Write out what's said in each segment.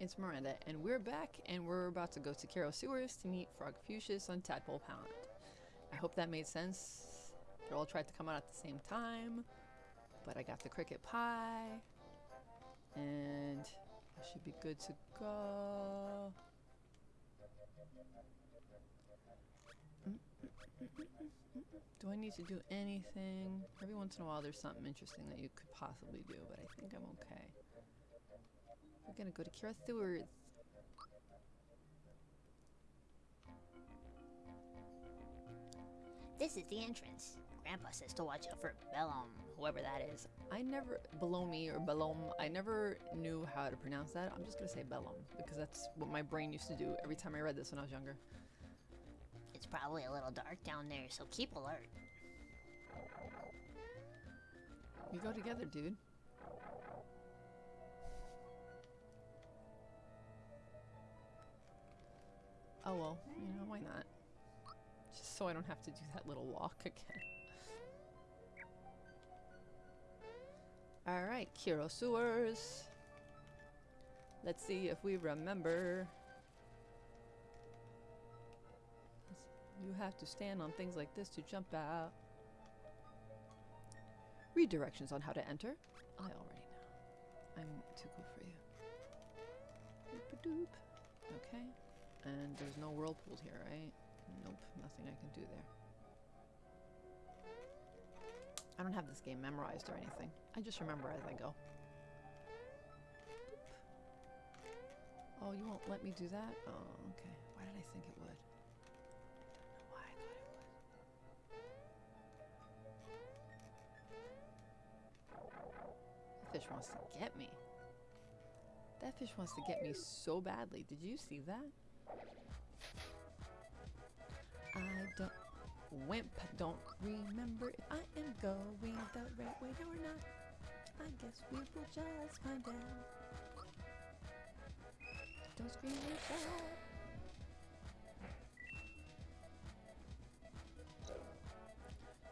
it's Miranda, and we're back, and we're about to go to Kero Sewers to meet Frog Fuchsius on Tadpole Pond. I hope that made sense. They all tried to come out at the same time, but I got the cricket pie, and I should be good to go. Do I need to do anything? Every once in a while there's something interesting that you could possibly do, but I think I'm okay. We're gonna go to Kero Sewers. This is the entrance. Grandpa says to watch out for Bellum, whoever that is. I never, below me or Bellum, I never knew how to pronounce that. I'm just gonna say Bellum because that's what my brain used to do every time I read this when I was younger. It's probably a little dark down there, so keep alert. We go together, dude. Oh well, you know, why not? Just so I don't have to do that little walk again. Alright, Kero Sewers. Let's see if we remember. You have to stand on things like this to jump out. Read directions on how to enter. I already know. I'm too cool for you. Doop-a-doop. Okay. And there's no whirlpool here, right? Nope, nothing I can do there. I don't have this game memorized or anything. I just remember as I go. Oh, you won't let me do that? Oh, okay. Why did I think it would? Fish wants to get me. That fish wants to get me so badly. Did you see that? I don't wimp, don't remember if I am going the right way or not. I guess we will just find out. Don't scream and shout.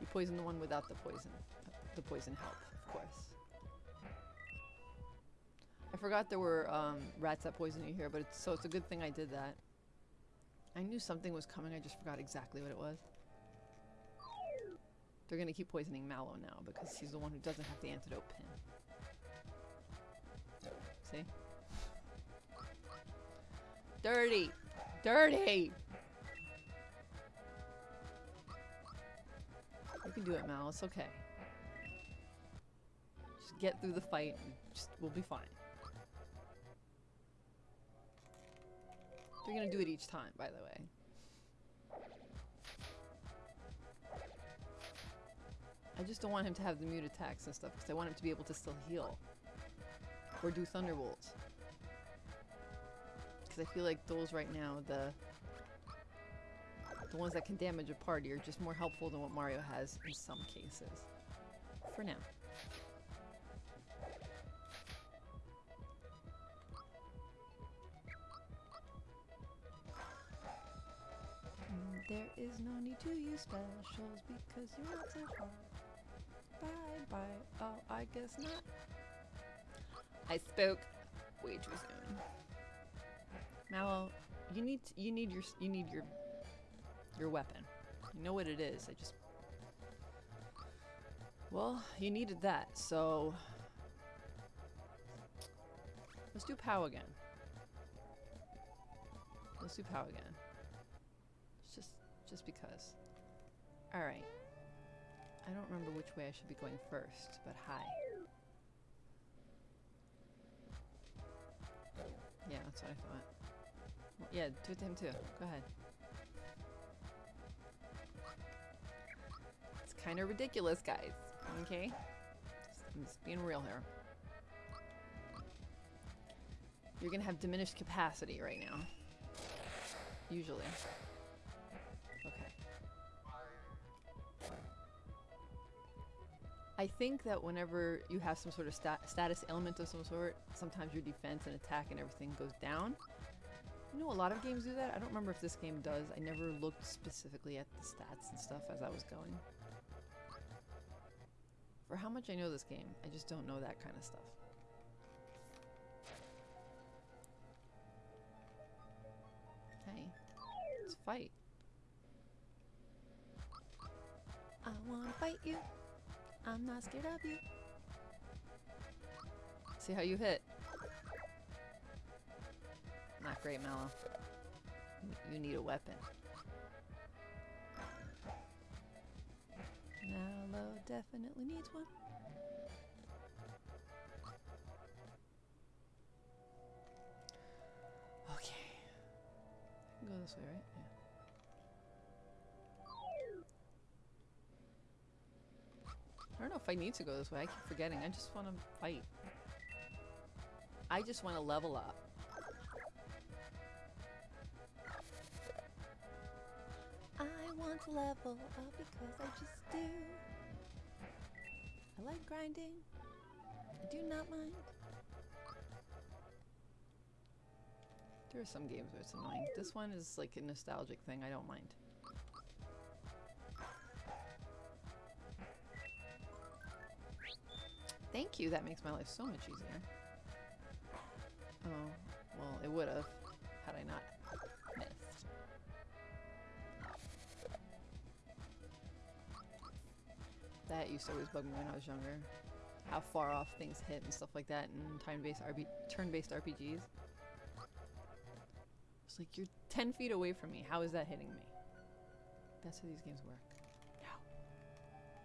You poison the one without the poison. The poison help, of course. I forgot there were um, rats that poison you here, but it's, so it's a good thing I did that. I knew something was coming, I just forgot exactly what it was. They're gonna keep poisoning Mallow now because he's the one who doesn't have the antidote pin. See? Dirty! Dirty! You can do it, Mal. It's okay. Just get through the fight just, we'll be fine. They're gonna do it each time, by the way. I just don't want him to have the mute attacks and stuff because I want him to be able to still heal. Or do Thunderbolts. Because I feel like those right now, the the ones that can damage a party are just more helpful than what Mario has in some cases. For now. There is no need to use specials because you're not so hard. Bye bye. Oh, I guess not. I spoke way too soon. Mallow, you need you need your you need your your weapon. You know what it is. I just well, you needed that, so let's do POW again. Let's do POW again. Just because. Alright. I don't remember which way I should be going first, but hi. Yeah, that's what I thought. Yeah, do it to him too. Go ahead. It's kind of ridiculous, guys. Okay? Just, I'm just being real here. You're gonna have diminished capacity right now. Usually. I think that whenever you have some sort of sta status element of some sort, sometimes your defense and attack and everything goes down. You know, a lot of games do that. I don't remember if this game does. I never looked specifically at the stats and stuff as I was going. For how much I know this game, I just don't know that kind of stuff. Hey, Let's fight. I wanna fight you. I'm not scared of you. See how you hit. Not great, Mallow. You need a weapon. Mallow definitely needs one. Okay. I can go this way, right? I don't know if I need to go this way. I keep forgetting. I just want to fight. I just want to level up. I want to level up because I just do. I like grinding. I do not mind. There are some games where it's annoying. This one is like a nostalgic thing. I don't mind. Thank you. That makes my life so much easier. Oh, well, it would have had I not missed. That used to always bug me when I was younger. How far off things hit and stuff like that in time-based RP turn-based RPGs. It's like you're 10 feet away from me. How is that hitting me? That's how these games work.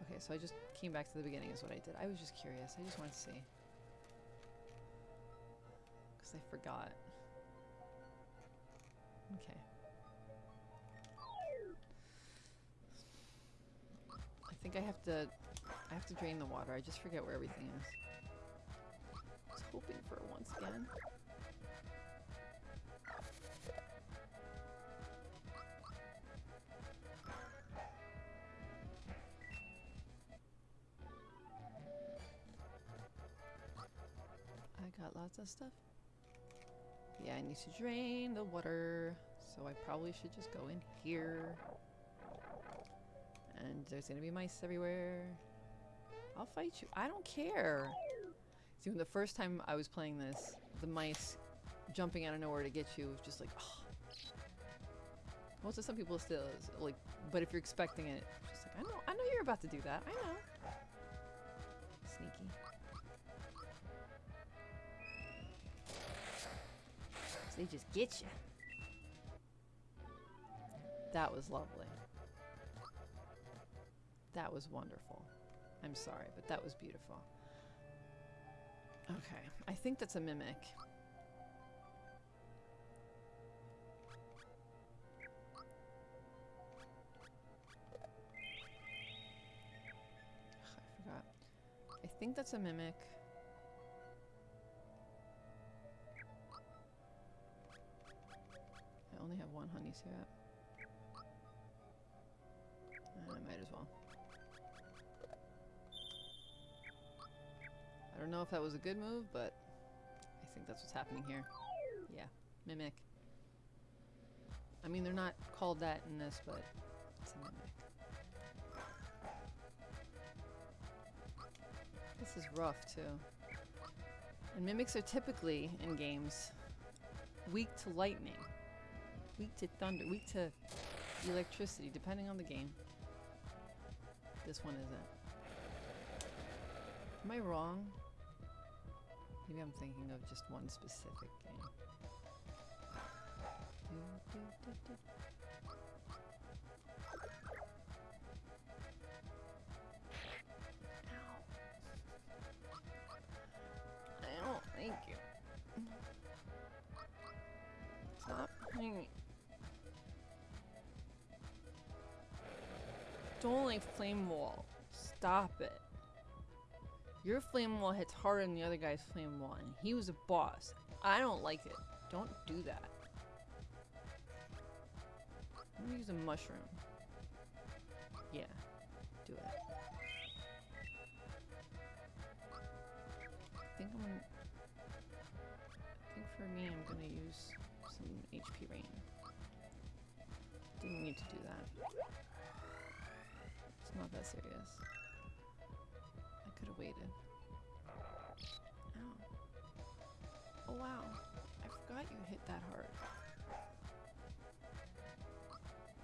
Okay, so I just came back to the beginning is what I did. I was just curious. I just wanted to see. Because I forgot. Okay. I think I have to I have to drain the water. I just forget where everything is. I was hoping for it once again. Lots of stuff. Yeah, I need to drain the water, so I probably should just go in here. And there's gonna be mice everywhere. I'll fight you. I don't care. See, when the first time I was playing this, the mice jumping out of nowhere to get you was just like, oh. Most of some people still is like, but if you're expecting it, just like, I know, I know you're about to do that. I know. They just get you. That was lovely. That was wonderful. I'm sorry, but that was beautiful. Okay, I think that's a mimic. I forgot. I think that's a mimic. Syrup. I might as well. I don't know if that was a good move, but I think that's what's happening here. Yeah, mimic. I mean, they're not called that in this, but it's a mimic. This is rough, too. And mimics are typically, in games, weak to lightning, weak to thunder, weak to electricity, depending on the game. This one isn't. Am I wrong? Maybe I'm thinking of just one specific game. Like flame wall. Stop it. Your flame wall hits harder than the other guy's flame wall, and he was a boss. I don't like it. Don't do that. I'm gonna use a mushroom. Yeah, do it. I think I'm gonna. I think for me, I'm gonna use some HP rain. Didn't need to do that. Serious. I could have waited. Ow. Oh wow. I forgot you hit that hard.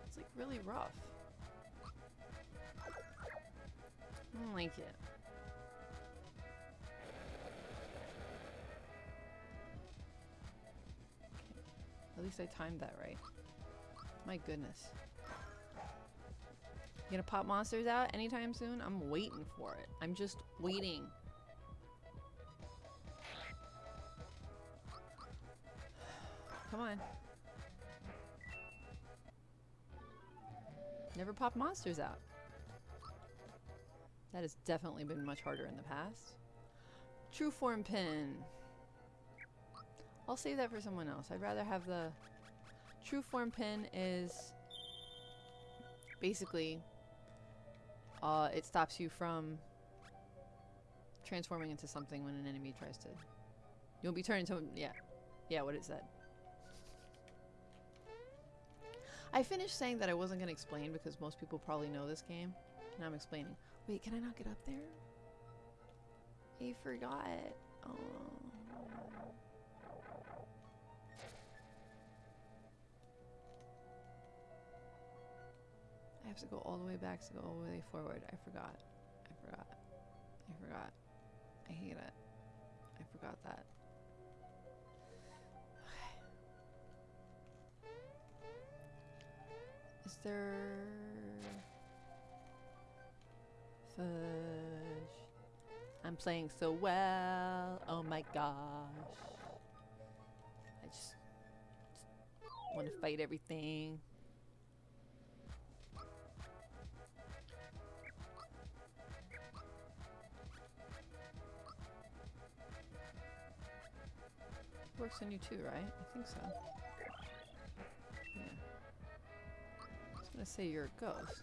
It's like really rough. I don't like it. At least I timed that right. My goodness. You gonna pop monsters out anytime soon? I'm waiting for it. I'm just waiting. Come on. Never pop monsters out. That has definitely been much harder in the past. True form pin. I'll save that for someone else. I'd rather have the true form pin is basically uh, it stops you from transforming into something when an enemy tries to. You'll be turned into yeah, yeah. What it said. I finished saying that I wasn't gonna explain because most people probably know this game. Now I'm explaining. Wait, can I not get up there? I forgot. Oh. I have to go all the way back to go all the way forward. I forgot. I forgot. I forgot. I hate it. I forgot that. Is there fudge? I'm playing so well. Oh my gosh. I just, just want to fight everything. Works on you too, right? I think so. Yeah. I was gonna say you're a ghost.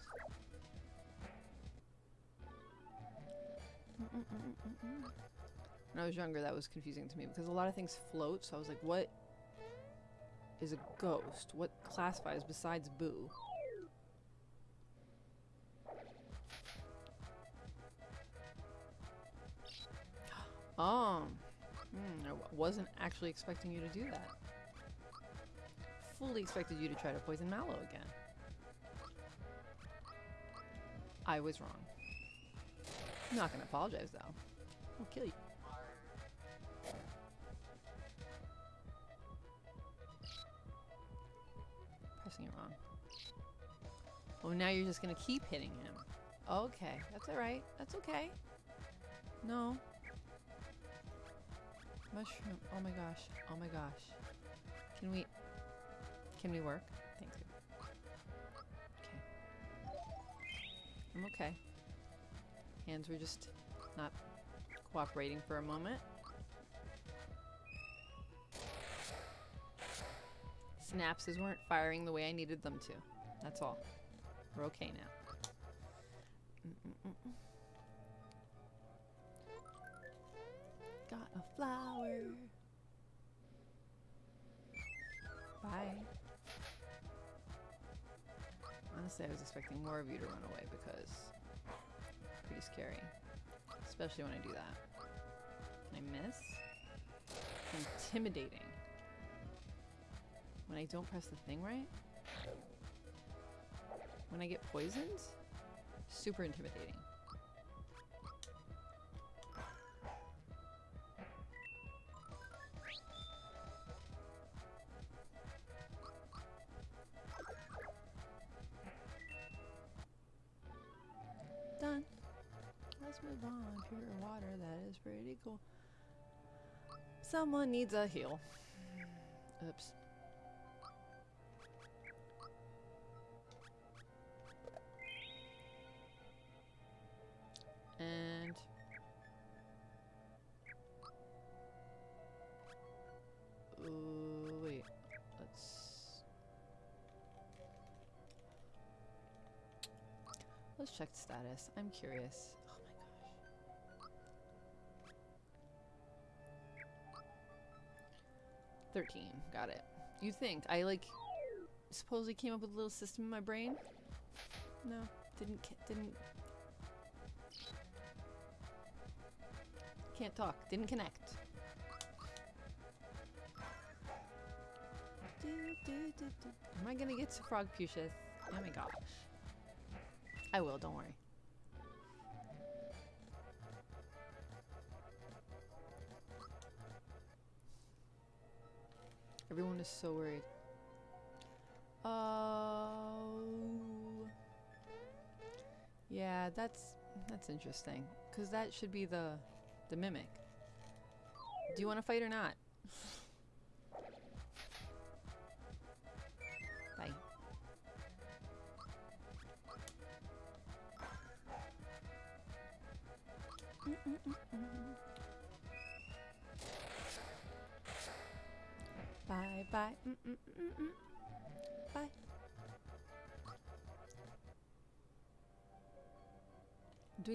When I was younger, that was confusing to me because a lot of things float, so I was like, what is a ghost? What classifies besides Boo? Wasn't actually expecting you to do that. Fully expected you to try to poison Mallow again. I was wrong. I'm not gonna apologize though. I'll kill you. Pressing it wrong. Oh, now you're just gonna keep hitting him. Okay, that's alright. That's okay. No, Mushroom. Oh my gosh. Oh my gosh. Can we... Can we work? Thank you. Okay. I'm okay. Hands were just not cooperating for a moment. Synapses weren't firing the way I needed them to. That's all. We're okay now. Mm -mm -mm got a flower. Bye. Honestly, I was expecting more of you to run away because it's pretty scary. Especially when I do that. Can I miss? Intimidating. When I don't press the thing right? When I get poisoned? Super intimidating. On. Pure water, that is pretty cool. Someone needs a heal. Oops. And Ooh, wait. Let's Let's check status. I'm curious. 13. Got it. You think I like supposedly came up with a little system in my brain? No, didn't didn't Can't talk. Didn't connect. Am I gonna get to Frogfucius? Oh my gosh. I will, don't worry. Everyone is so worried. Oh. Yeah, that's that's interesting. Cause that should be the the mimic. Do you want to fight or not?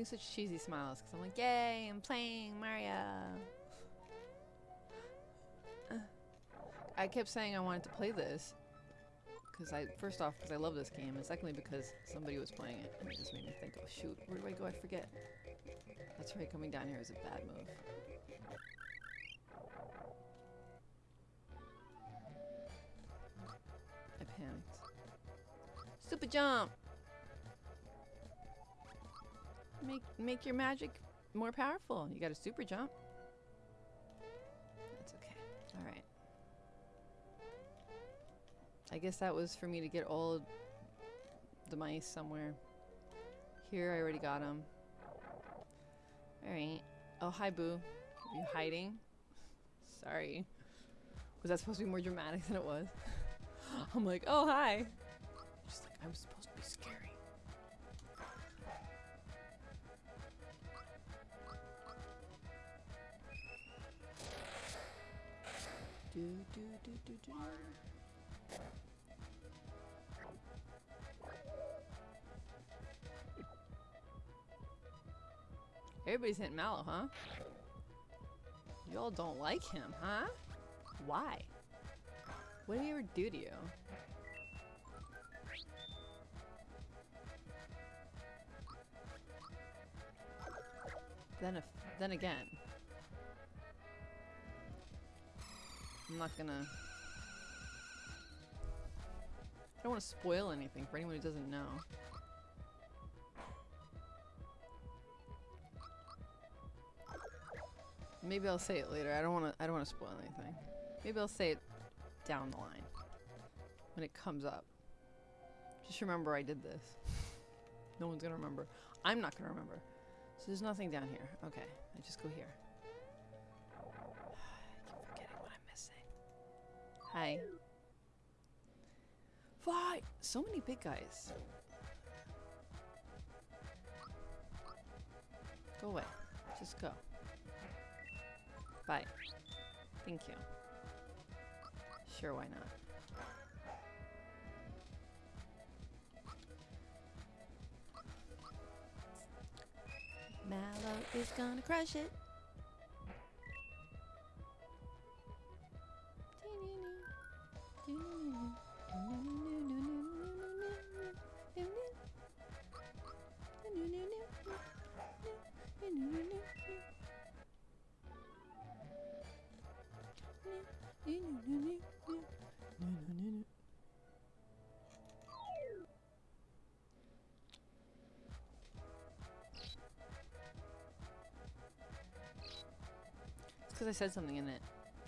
doing such cheesy smiles because I'm like, yay, I'm playing Mario. I kept saying I wanted to play this because I, first off, because I love this game, and secondly, because somebody was playing it, and it just made me think, oh shoot, where do I go? I forget. That's right, coming down here is a bad move. I panicked. Super jump! Make make your magic more powerful. You got a super jump. That's okay. All right. I guess that was for me to get all the mice somewhere. Here, I already got them. All right. Oh, hi, Boo. Are you hiding? Sorry. Was that supposed to be more dramatic than it was? I'm like, oh, hi. Just like, I'm supposed Do, do, do, do, do. Everybody's hitting Mallow, huh? Y'all don't like him, huh? Why? What did he ever do to you? Then if then again. I'm not gonna I don't want to spoil anything for anyone who doesn't know. Maybe I'll say it later. I don't want to. I don't want to spoil anything. Maybe I'll say it down the line when it comes up. Just remember I did this. no one's gonna remember. I'm not gonna remember. So there's nothing down here. Okay, I just go here. Hi. Why? So many big guys. Go away. Just go. Bye. Thank you. Sure, why not? Mallow is gonna crush it. Because I said something in it.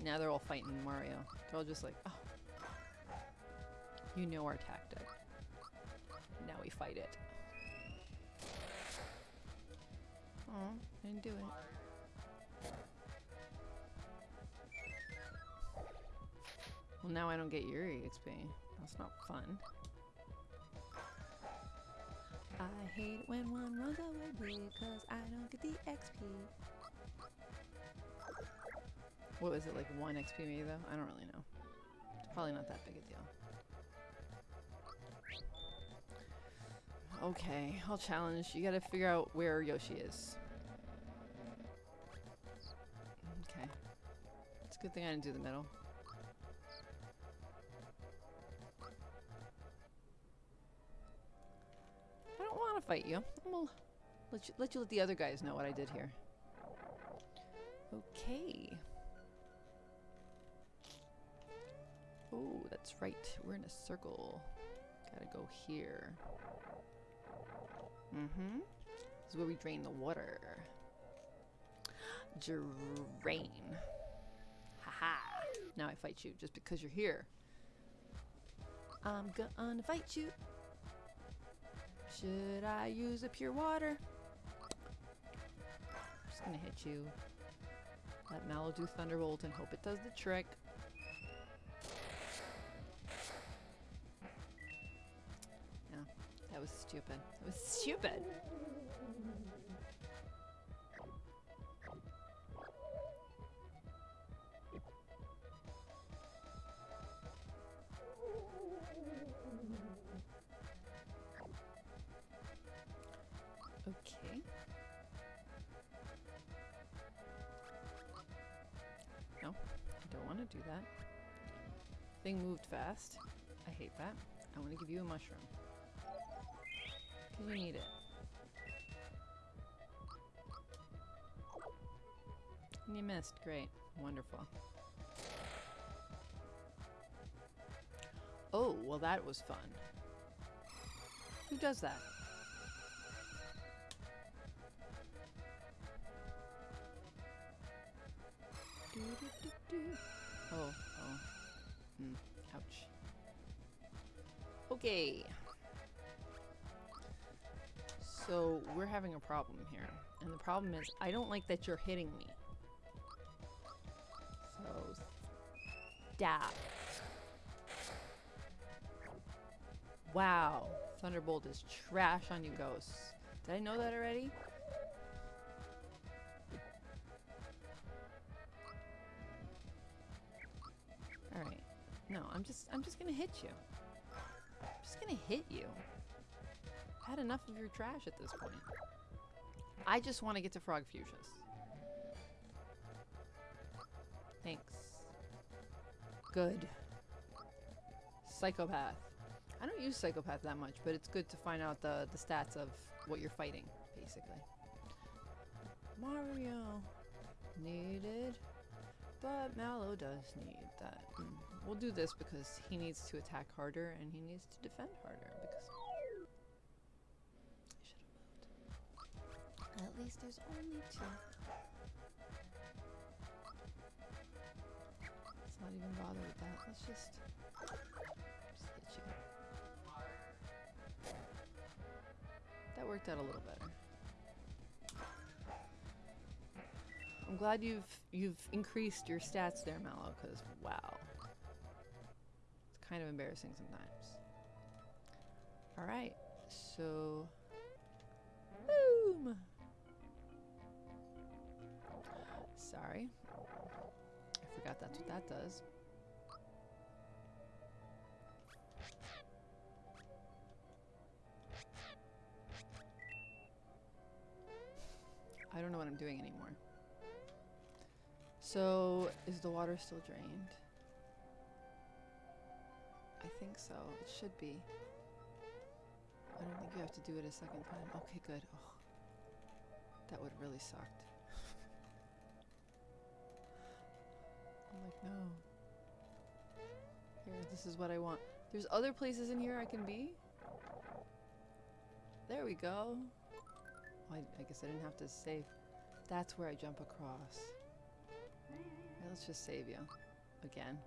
Now they're all fighting Mario. They're all just like, oh. You know our tactic. Now we fight it. Oh, didn't do it. Well, now I don't get Yuri XP. That's not fun. I hate when one runs away because I don't get the XP. What was it, like 1 XP maybe though? I don't really know. It's probably not that big a deal. Okay, I'll challenge. You gotta figure out where Yoshi is. Okay. It's a good thing I didn't do the middle. I don't want to fight you. I'm gonna let you, let you let the other guys know what I did here. Okay. Oh, that's right. We're in a circle. Gotta go here. Mm-hmm. This is where we drain the water. Drain. Haha. Now I fight you just because you're here. I'm gonna fight you. Should I use a pure water? I'm Just gonna hit you. Let Mallow do Thunderbolt and hope it does the trick. That was stupid. That was stupid. Okay. No, I don't want to do that. Thing moved fast. I hate that. I want to give you a mushroom. You need it. You missed. Great. Wonderful. Oh, well that was fun. Who does that? Oh, oh. Hmm. Ouch. Okay. So, we're having a problem here. And the problem is, I don't like that you're hitting me. So, stop. Wow. Thunderbolt is trash on you ghosts. Did I know that already? Alright. No, I'm just I'm just gonna hit you. I'm just gonna hit you. I've had enough of your trash at this point. I just want to get to Frog Fuchsias. Thanks. Good. Psychopath. I don't use Psychopath that much, but it's good to find out the, the stats of what you're fighting, basically. Mario needed, but Mallow does need that. Mm. We'll do this because he needs to attack harder and he needs to defend harder because I should have moved. At least there's only two. Let's not even bother with that. Let's just just hit you. That worked out a little better. I'm glad you've you've increased your stats there, Mallow, because wow. It's kind of embarrassing sometimes. Alright, so boom. Sorry. I forgot that's what that does. I don't know what I'm doing anymore. So, is the water still drained? I think so. It should be. I don't think you have to do it a second time. Okay, good. Oh, that would really sucked. Like, no. Here, this is what I want. There's other places in here I can be? There we go. I, I guess I didn't have to save. That's where I jump across. Right, let's just save you. Again.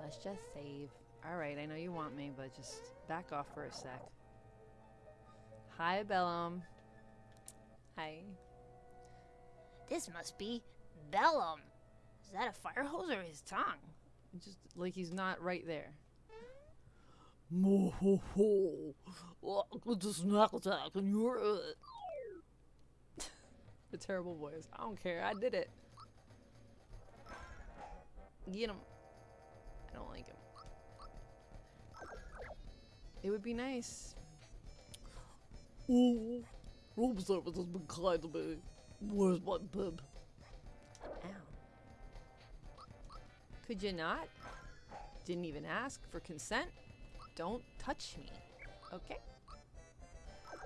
Let's just save. Alright, I know you want me, but just back off for a sec. Hi, Bellum. Hi. This must be Bellum. Is that a fire hose or his tongue? Just like he's not right there. Mo ho ho. It's a snack attack and you're it. Uh, the terrible voice. I don't care. I did it. Get him. I don't like him. It would be nice. Oh, room service has been kind to me. Where's my bib? Ow. Could you not? Didn't even ask for consent? Don't touch me. Okay? Oh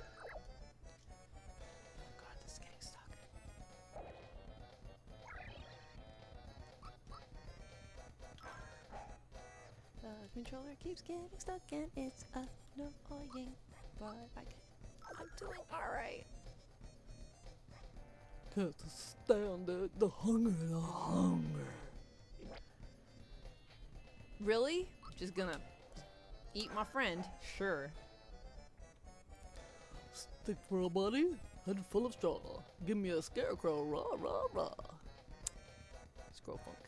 god, this is getting stuck. Da, controller keeps getting stuck and it's annoying. But I can I'm doing alright. Can't stand it. The hunger, the hunger. Really? Just gonna eat my friend? Sure. Stick for a buddy, head full of straw. Give me a scarecrow, rah rah rah. Scrow funk.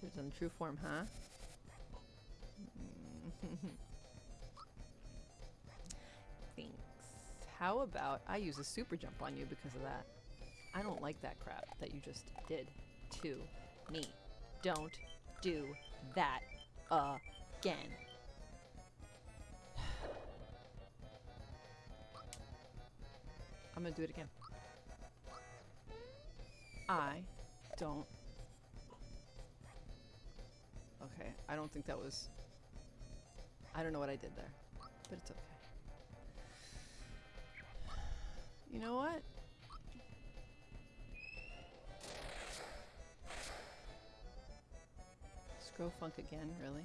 Should've done true form, huh? How about I use a super jump on you because of that? I don't like that crap that you just did to me. Don't do that again. I'm gonna do it again. I don't. Okay, I don't think that was. I don't know what I did there, but it's okay. You know what? Scrow funk again, really?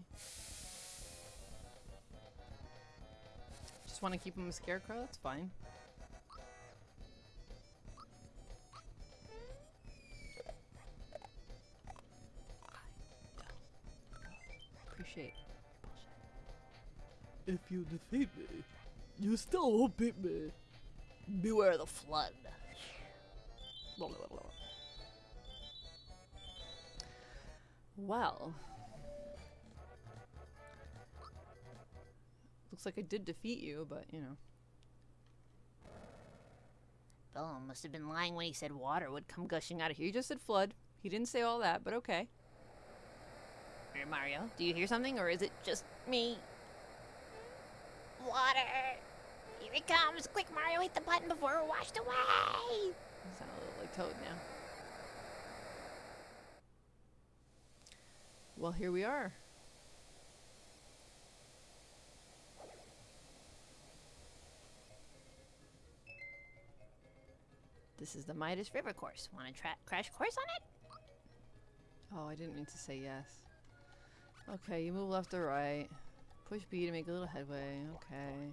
Just want to keep him a scarecrow? That's fine. Appreciate. If you defeat me, you still won't beat me. Beware the flood. Well. Looks like I did defeat you, but you know. Bellum must have been lying when he said water would come gushing out of here. He just said flood. He didn't say all that, but okay. Hey, Mario, do you hear something, or is it just me? Water! Here it comes! Quick, Mario, hit the button before we're washed away! You sound a little like Toad now. Well, here we are. This is the Midas River course. Want to crash course on it? Oh, I didn't mean to say yes. Okay, you move left or right. Push B to make a little headway. Okay.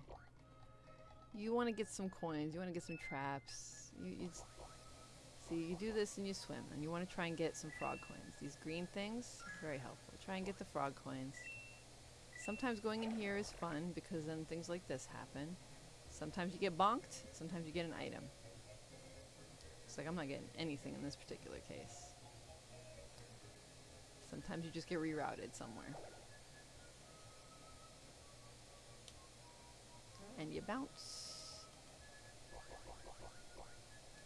You want to get some coins. You want to get some traps. You, you see, you do this and you swim, and you want to try and get some frog coins. These green things, very helpful. Try and get the frog coins. Sometimes going in here is fun because then things like this happen. Sometimes you get bonked. Sometimes you get an item. Looks like I'm not getting anything in this particular case. Sometimes you just get rerouted somewhere. And you bounce.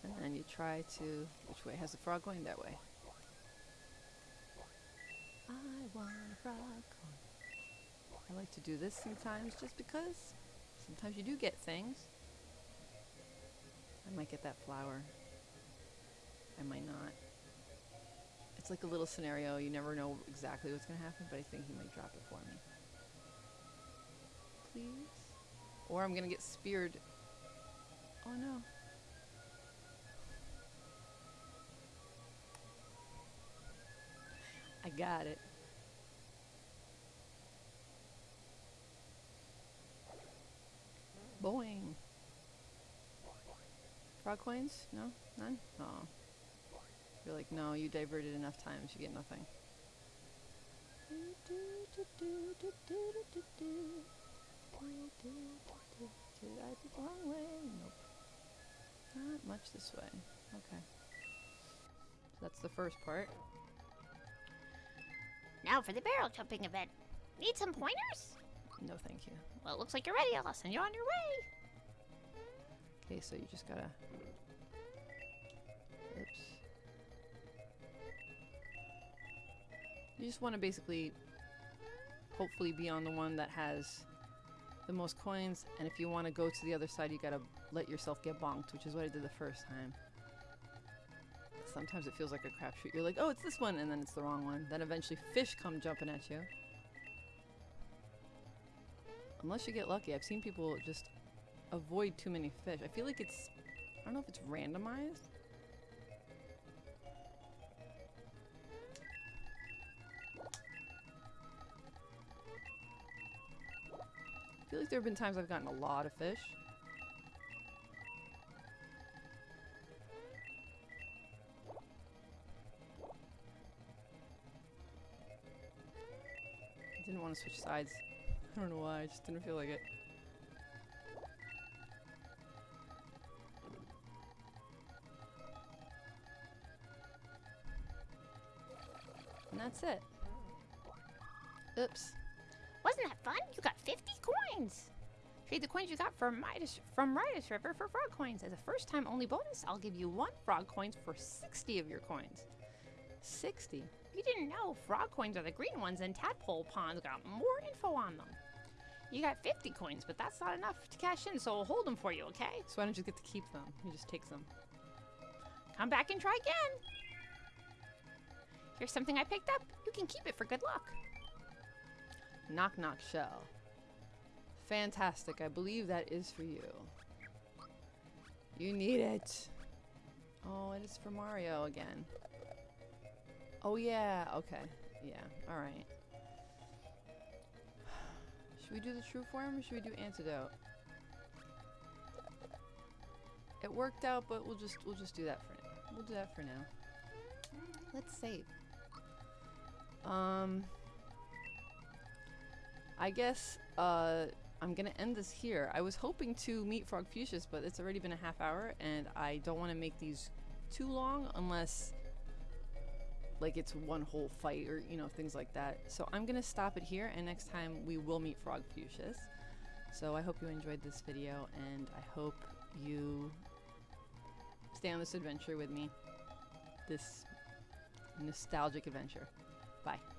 And then you try to. Which way has the frog going? That way. I want a frog. I like to do this sometimes just because sometimes you do get things. I might get that flower. I might not. It's like a little scenario. You never know exactly what's going to happen, but I think he might drop it for me. Please? Or I'm going to get speared. Oh no. I got it. Boing. Frog coins? No? None? Oh. You're like, no, you diverted enough times, you get nothing. Nope. Not much this way. Okay. So that's the first part. Now for the barrel jumping event. Need some pointers? No, thank you. Well, it looks like you're ready. I'll send you on your way. Okay, so you just gotta. Oops. You just want to basically, hopefully, be on the one that has the most coins, and if you want to go to the other side, you gotta let yourself get bonked, which is what I did the first time sometimes it feels like a crapshoot. You're like, oh, it's this one, and then it's the wrong one. Then eventually fish come jumping at you. Unless you get lucky. I've seen people just avoid too many fish. I feel like it's... I don't know if it's randomized. I feel like there have been times I've gotten a lot of fish. Want to switch sides. I don't know why, I just didn't feel like it. And that's it. Oops. Wasn't that fun? You got 50 coins. Trade the coins you got from Midas from Midas River for frog coins. As a first time only bonus, I'll give you one frog coins for 60 of your coins. 60? You didn't know frog coins are the green ones, and tadpole ponds got more info on them. You got 50 coins, but that's not enough to cash in, so I'll hold them for you, okay? So why don't you get to keep them? You just take them. Come back and try again. Here's something I picked up. You can keep it for good luck. Knock knock shell. Fantastic. I believe that is for you. You need it. Oh, it is for Mario again. Oh yeah, okay. Yeah, alright. Should we do the true form or should we do antidote? It worked out, but we'll just we'll just do that for now. We'll do that for now. Let's save. Um I guess uh, I'm gonna end this here. I was hoping to meet Frogfucius, but it's already been a half hour, and I don't want to make these too long unless like it's one whole fight or you know things like that. So I'm gonna stop it here, and next time we will meet Frog Fuchsius. So I hope you enjoyed this video, and I hope you stay on this adventure with me. This nostalgic adventure. Bye.